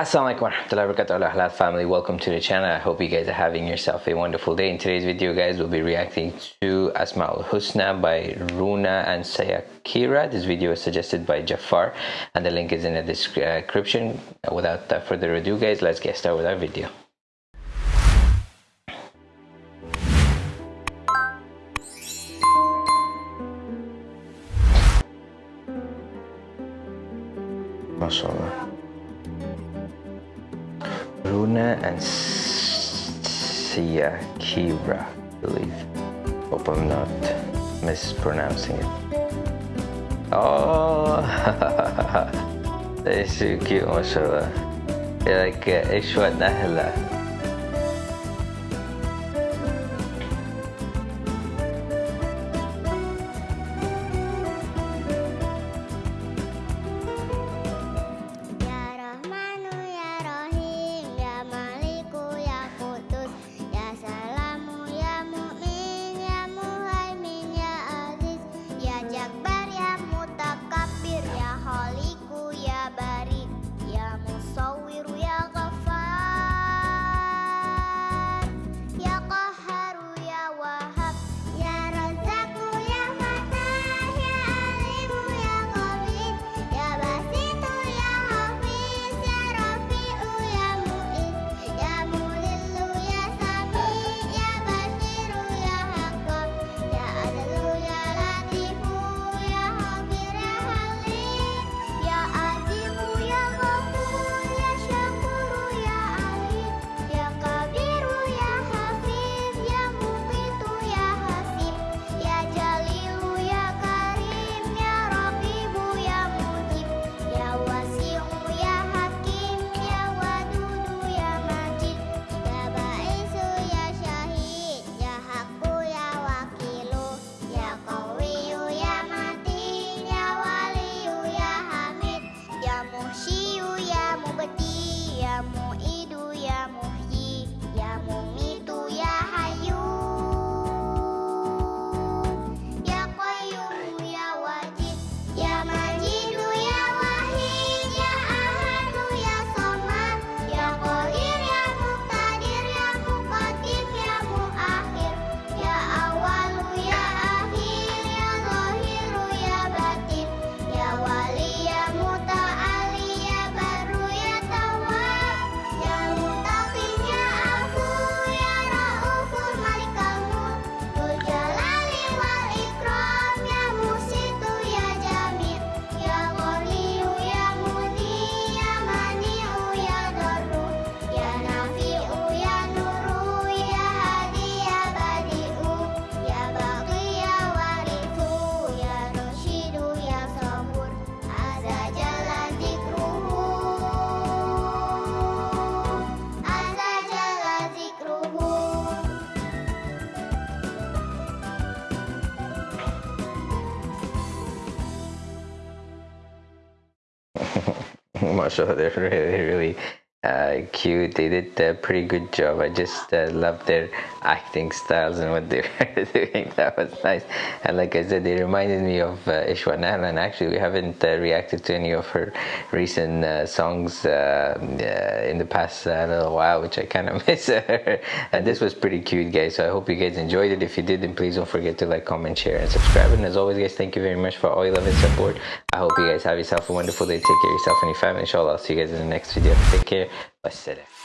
Assalamualaikum warahmatullahi wabarakatuh. Halal family welcome to the channel. I hope you guys are having yourself a wonderful day. In today's video guys we'll be reacting to Asma'ul Husna by Runa and Sayakira. This video is suggested by Jafar and the link is in the description. Without further ado guys let's get started with our video. MashaAllah Runa and Sia Kira, I believe. Hope I'm not mispronouncing it. Oh, is so cute, mashallah. They're like uh, Aishwa Nahla. mashallah they're really really uh, cute they did a pretty good job. I just uh, love their acting styles and what they were doing. That was nice. And like i said they reminded me of uh, nahlan actually we haven't uh, reacted to any of her recent uh, songs uh, in the past uh, little while which i kind of miss her. and this was pretty cute guys so i hope you guys enjoyed it. If you did then please don't forget to like comment share and subscribe. And as always guys thank you very much for all your love and support. I hope you guys have yourself a wonderful day. Take care of yourself and your family inshallah. I'll see you guys in the next video. Take care vesselam.